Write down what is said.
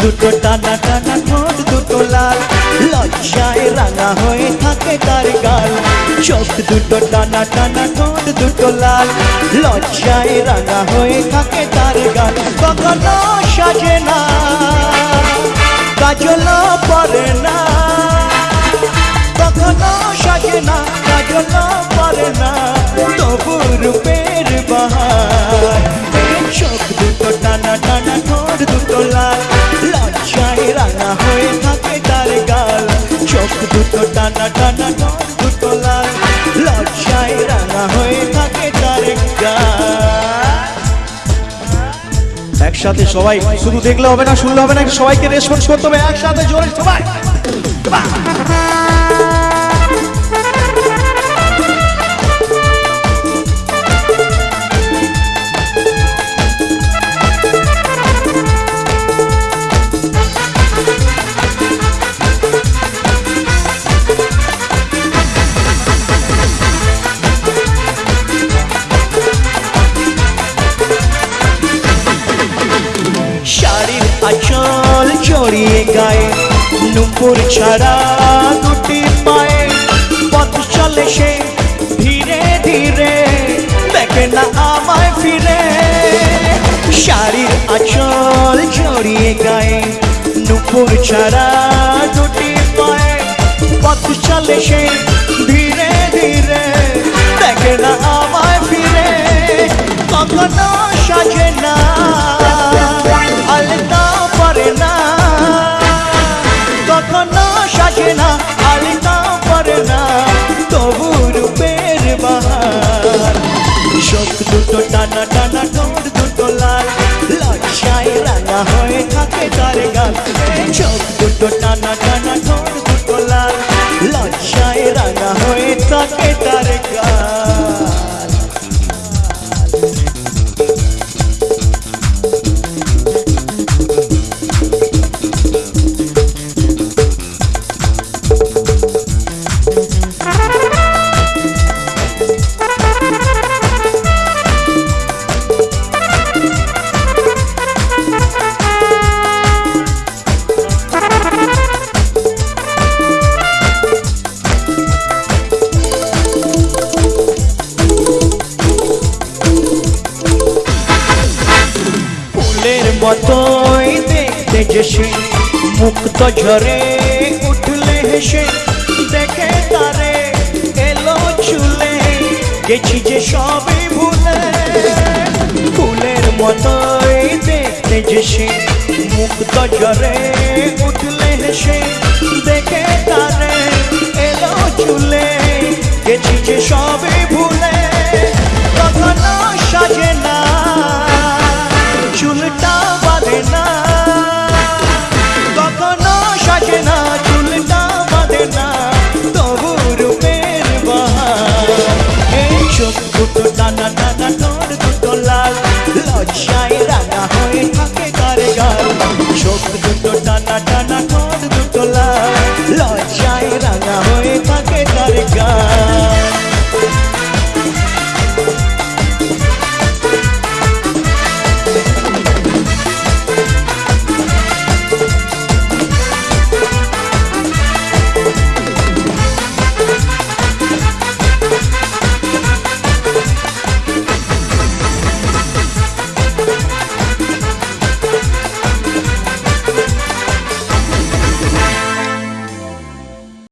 টানা টানা ঠোঁট, দুটো লাল। লজ্জায় রাঙা হয়ে থাকে তার গাল। চোখ দুটো টানা টানা ঠোঁট, দুটো লাল। লজ্জায় রাঙা হয়ে থাকে তার গাল। কখনো সাজে না কাজল পরে না। হয়ে থাকে একসাথে সবাই শুধু দেখলে হবে না, শুনলে হবে না, সবাইকে রেসপন্স করতে হবে, একসাথে জোরে সবাই। নুপুর ছাড়া দুটি পায়ে পথ চলে সে ধীরে ধীরে। দেখে না আমায় ফিরে। শাড়ির আঁচল জড়িয়ে গায়ে নুপুর ছাড়া দুটি পায়ে পথ চলে সে ধীরে ধীরে। দেখে না আমায় ফিরে। কখনো সাজে না দুটো টানা টানা ঠোঁট দুটো লাল লজ্জায় রাঙা হয়ে থাকে তার গাল চোখ দুটো টানা টানা ঠোঁট দুটো লাল লজ্জায় রাঙা হয়ে থাকে তার গাল মতোই দেখতে যে সে মুক্ত ঝরে উঠলে হেসে দেখে তারে এলো চুলে গেছি যে সবই ভুলে। ফুলের মতোই দেখতে যে সে মুক্ত ঝরে উঠলে হেসে দেখে তারে এলো চুলে গেছি যে সবই ভুলে। ta ta ta